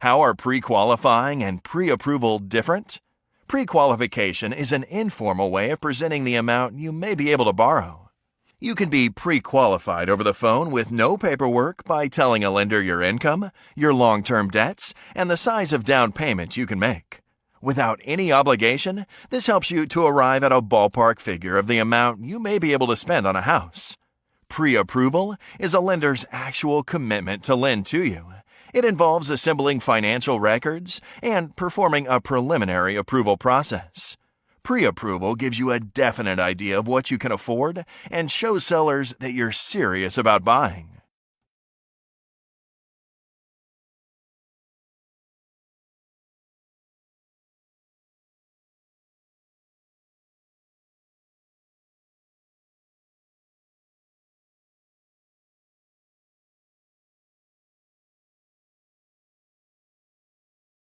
How are pre qualifying and pre approval different? Pre qualification is an informal way of presenting the amount you may be able to borrow. You can be pre qualified over the phone with no paperwork by telling a lender your income, your long term debts, and the size of down payments you can make. Without any obligation, this helps you to arrive at a ballpark figure of the amount you may be able to spend on a house. Pre approval is a lender's actual commitment to lend to you. It involves assembling financial records and performing a preliminary approval process. Pre approval gives you a definite idea of what you can afford and shows sellers that you're serious about buying.